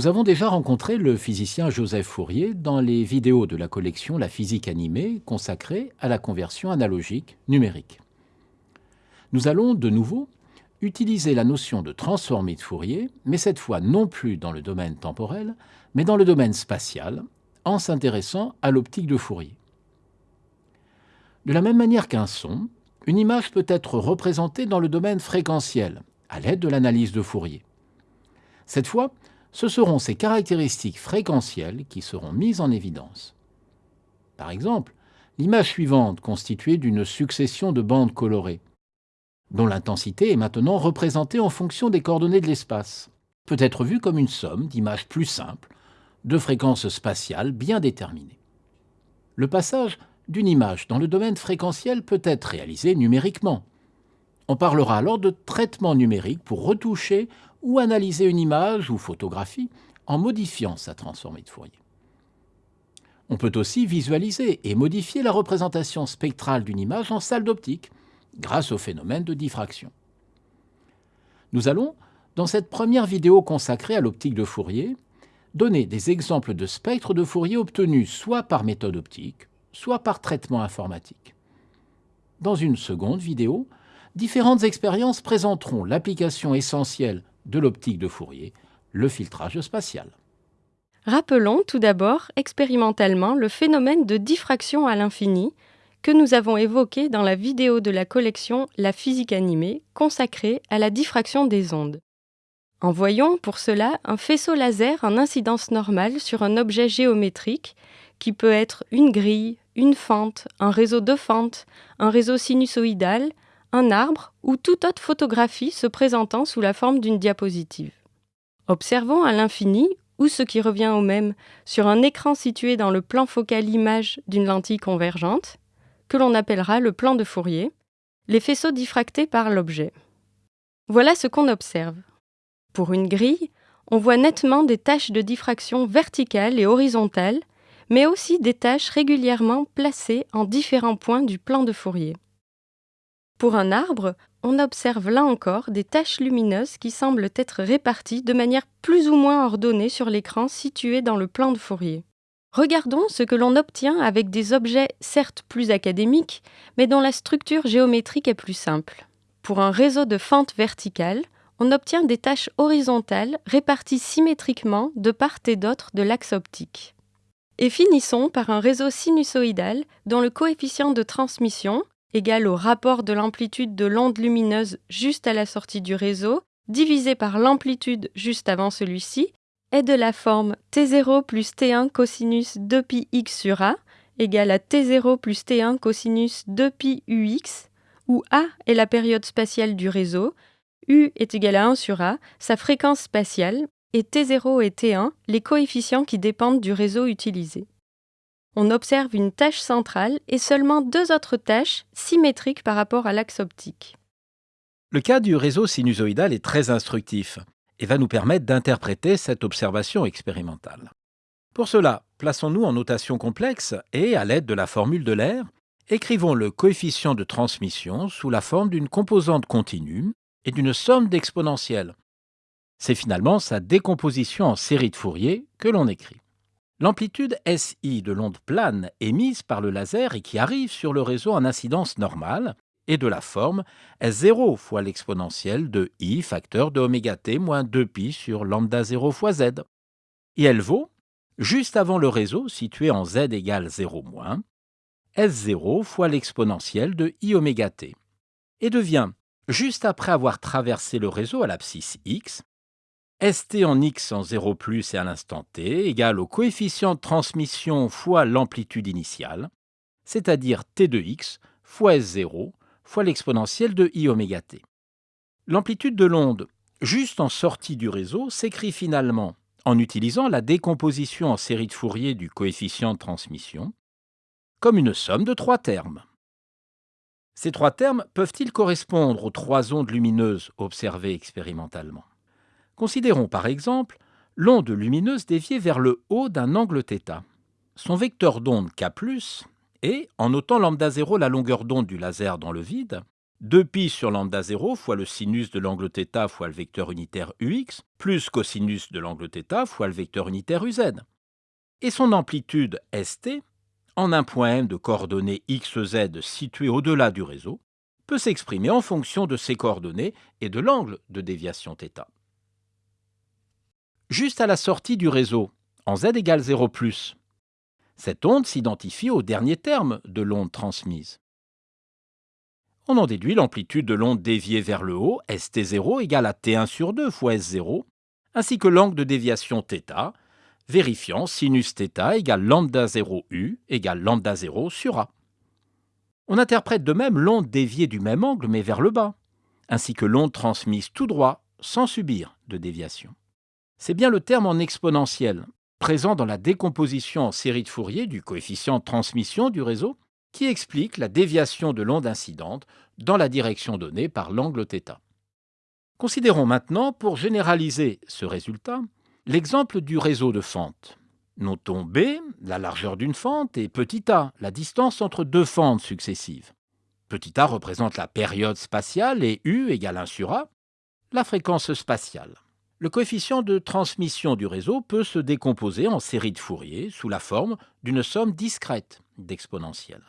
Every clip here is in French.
Nous avons déjà rencontré le physicien Joseph Fourier dans les vidéos de la collection La physique animée consacrée à la conversion analogique numérique. Nous allons de nouveau utiliser la notion de transformée de Fourier, mais cette fois non plus dans le domaine temporel, mais dans le domaine spatial, en s'intéressant à l'optique de Fourier. De la même manière qu'un son, une image peut être représentée dans le domaine fréquentiel, à l'aide de l'analyse de Fourier. Cette fois, ce seront ces caractéristiques fréquentielles qui seront mises en évidence. Par exemple, l'image suivante constituée d'une succession de bandes colorées, dont l'intensité est maintenant représentée en fonction des coordonnées de l'espace, peut être vue comme une somme d'images plus simples, de fréquences spatiales bien déterminées. Le passage d'une image dans le domaine fréquentiel peut être réalisé numériquement. On parlera alors de traitement numérique pour retoucher ou analyser une image ou photographie en modifiant sa transformée de Fourier. On peut aussi visualiser et modifier la représentation spectrale d'une image en salle d'optique grâce au phénomène de diffraction. Nous allons, dans cette première vidéo consacrée à l'optique de Fourier, donner des exemples de spectres de Fourier obtenus soit par méthode optique, soit par traitement informatique. Dans une seconde vidéo, différentes expériences présenteront l'application essentielle de l'optique de Fourier, le filtrage spatial. Rappelons tout d'abord expérimentalement le phénomène de diffraction à l'infini que nous avons évoqué dans la vidéo de la collection La physique animée consacrée à la diffraction des ondes. Envoyons pour cela un faisceau laser en incidence normale sur un objet géométrique qui peut être une grille, une fente, un réseau de fentes, un réseau sinusoïdal, un arbre ou toute autre photographie se présentant sous la forme d'une diapositive. Observons à l'infini, ou ce qui revient au même, sur un écran situé dans le plan focal image d'une lentille convergente, que l'on appellera le plan de Fourier, les faisceaux diffractés par l'objet. Voilà ce qu'on observe. Pour une grille, on voit nettement des taches de diffraction verticales et horizontales, mais aussi des taches régulièrement placées en différents points du plan de Fourier. Pour un arbre, on observe là encore des taches lumineuses qui semblent être réparties de manière plus ou moins ordonnée sur l'écran situé dans le plan de Fourier. Regardons ce que l'on obtient avec des objets certes plus académiques, mais dont la structure géométrique est plus simple. Pour un réseau de fentes verticales, on obtient des taches horizontales réparties symétriquement de part et d'autre de l'axe optique. Et finissons par un réseau sinusoïdal dont le coefficient de transmission, égale au rapport de l'amplitude de l'onde lumineuse juste à la sortie du réseau, divisé par l'amplitude juste avant celui-ci, est de la forme T0 plus T1 cosinus 2πx sur A, égale à T0 plus T1 cosinus 2π ux, où A est la période spatiale du réseau, U est égal à 1 sur A, sa fréquence spatiale, et T0 et T1 les coefficients qui dépendent du réseau utilisé on observe une tâche centrale et seulement deux autres tâches symétriques par rapport à l'axe optique. Le cas du réseau sinusoïdal est très instructif et va nous permettre d'interpréter cette observation expérimentale. Pour cela, plaçons-nous en notation complexe et, à l'aide de la formule de l'air, écrivons le coefficient de transmission sous la forme d'une composante continue et d'une somme d'exponentielles. C'est finalement sa décomposition en série de Fourier que l'on écrit. L'amplitude SI de l'onde plane émise par le laser et qui arrive sur le réseau en incidence normale est de la forme S0 fois l'exponentielle de I facteur de oméga t moins 2pi sur lambda 0 fois Z. Et elle vaut, juste avant le réseau situé en Z égale 0 moins, S0 fois l'exponentielle de I oméga t, et devient, juste après avoir traversé le réseau à l'abscisse x, St en x en 0 plus et à l'instant t égale au coefficient de transmission fois l'amplitude initiale, c'est-à-dire t de x fois S0 fois l'exponentielle de i oméga t. L'amplitude de l'onde juste en sortie du réseau s'écrit finalement en utilisant la décomposition en série de Fourier du coefficient de transmission comme une somme de trois termes. Ces trois termes peuvent-ils correspondre aux trois ondes lumineuses observées expérimentalement? Considérons par exemple l'onde lumineuse déviée vers le haut d'un angle θ. Son vecteur d'onde K+, est, en notant lambda 0 la longueur d'onde du laser dans le vide, 2pi sur lambda 0 fois le sinus de l'angle θ fois le vecteur unitaire ux, plus cosinus de l'angle θ fois le vecteur unitaire uz. Et son amplitude st, en un point m de coordonnées xz situé au-delà du réseau, peut s'exprimer en fonction de ces coordonnées et de l'angle de déviation θ. Juste à la sortie du réseau, en z égale 0 cette onde s'identifie au dernier terme de l'onde transmise. On en déduit l'amplitude de l'onde déviée vers le haut, st0 égale à t1 sur 2 fois s0, ainsi que l'angle de déviation θ, vérifiant sinus θ égale lambda 0 u égale lambda 0 sur a. On interprète de même l'onde déviée du même angle mais vers le bas, ainsi que l'onde transmise tout droit sans subir de déviation. C'est bien le terme en exponentiel, présent dans la décomposition en série de Fourier du coefficient de transmission du réseau, qui explique la déviation de l'onde incidente dans la direction donnée par l'angle θ. Considérons maintenant, pour généraliser ce résultat, l'exemple du réseau de fentes. Notons B, la largeur d'une fente, et petit a, la distance entre deux fentes successives. Petit a représente la période spatiale et U égale 1 sur A, la fréquence spatiale. Le coefficient de transmission du réseau peut se décomposer en série de Fourier sous la forme d'une somme discrète d'exponentielles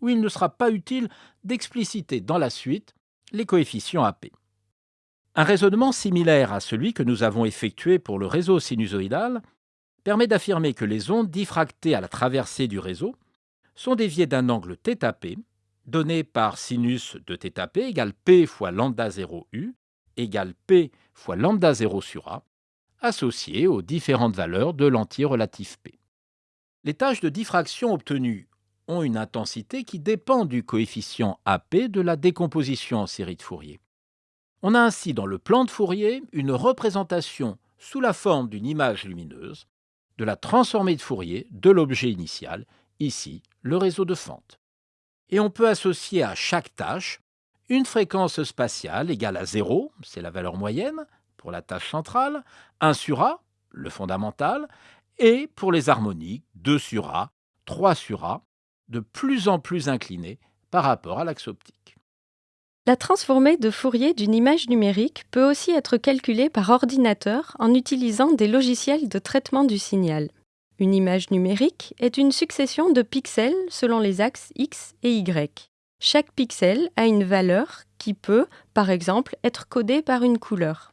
où il ne sera pas utile d'expliciter dans la suite les coefficients AP. Un raisonnement similaire à celui que nous avons effectué pour le réseau sinusoïdal permet d'affirmer que les ondes diffractées à la traversée du réseau sont déviées d'un angle θp donné par sinus de θp égale p fois lambda 0 u égale p fois lambda 0 sur a, associé aux différentes valeurs de l'anti-relatif p. Les tâches de diffraction obtenues ont une intensité qui dépend du coefficient AP de la décomposition en série de Fourier. On a ainsi dans le plan de Fourier une représentation sous la forme d'une image lumineuse de la transformée de Fourier de l'objet initial, ici le réseau de fentes. Et on peut associer à chaque tâche une fréquence spatiale égale à 0, c'est la valeur moyenne pour la tâche centrale, 1 sur A, le fondamental, et pour les harmoniques, 2 sur A, 3 sur A, de plus en plus inclinée par rapport à l'axe optique. La transformée de Fourier d'une image numérique peut aussi être calculée par ordinateur en utilisant des logiciels de traitement du signal. Une image numérique est une succession de pixels selon les axes X et Y. Chaque pixel a une valeur qui peut, par exemple, être codée par une couleur.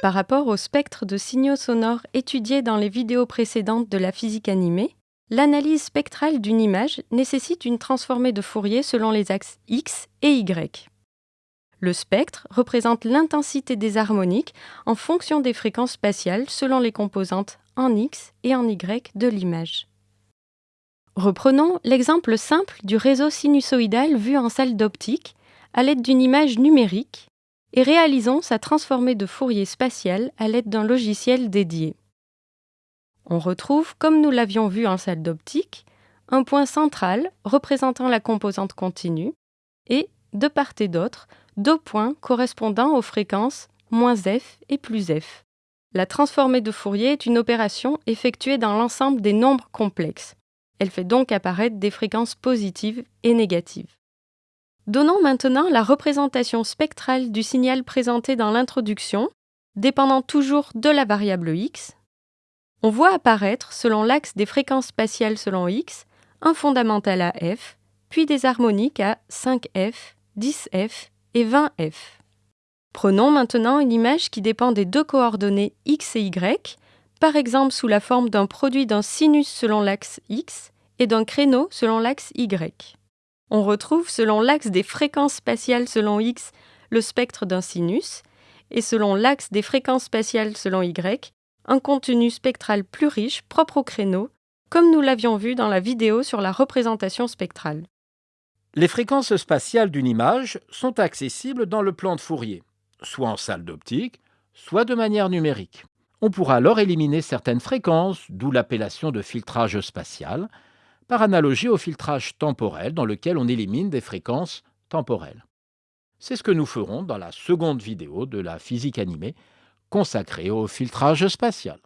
Par rapport au spectre de signaux sonores étudiés dans les vidéos précédentes de la physique animée, l'analyse spectrale d'une image nécessite une transformée de Fourier selon les axes X et Y. Le spectre représente l'intensité des harmoniques en fonction des fréquences spatiales selon les composantes en X et en Y de l'image. Reprenons l'exemple simple du réseau sinusoïdal vu en salle d'optique à l'aide d'une image numérique et réalisons sa transformée de Fourier spatiale à l'aide d'un logiciel dédié. On retrouve, comme nous l'avions vu en salle d'optique, un point central représentant la composante continue et, de part et d'autre, deux points correspondant aux fréquences moins f et plus f. La transformée de Fourier est une opération effectuée dans l'ensemble des nombres complexes. Elle fait donc apparaître des fréquences positives et négatives. Donnons maintenant la représentation spectrale du signal présenté dans l'introduction, dépendant toujours de la variable x. On voit apparaître, selon l'axe des fréquences spatiales selon x, un fondamental à f, puis des harmoniques à 5f, 10f et 20f. Prenons maintenant une image qui dépend des deux coordonnées x et y, par exemple sous la forme d'un produit d'un sinus selon l'axe x et d'un créneau selon l'axe y. On retrouve, selon l'axe des fréquences spatiales selon x, le spectre d'un sinus, et selon l'axe des fréquences spatiales selon y, un contenu spectral plus riche propre au créneau, comme nous l'avions vu dans la vidéo sur la représentation spectrale. Les fréquences spatiales d'une image sont accessibles dans le plan de Fourier, soit en salle d'optique, soit de manière numérique. On pourra alors éliminer certaines fréquences, d'où l'appellation de filtrage spatial, par analogie au filtrage temporel dans lequel on élimine des fréquences temporelles. C'est ce que nous ferons dans la seconde vidéo de la physique animée consacrée au filtrage spatial.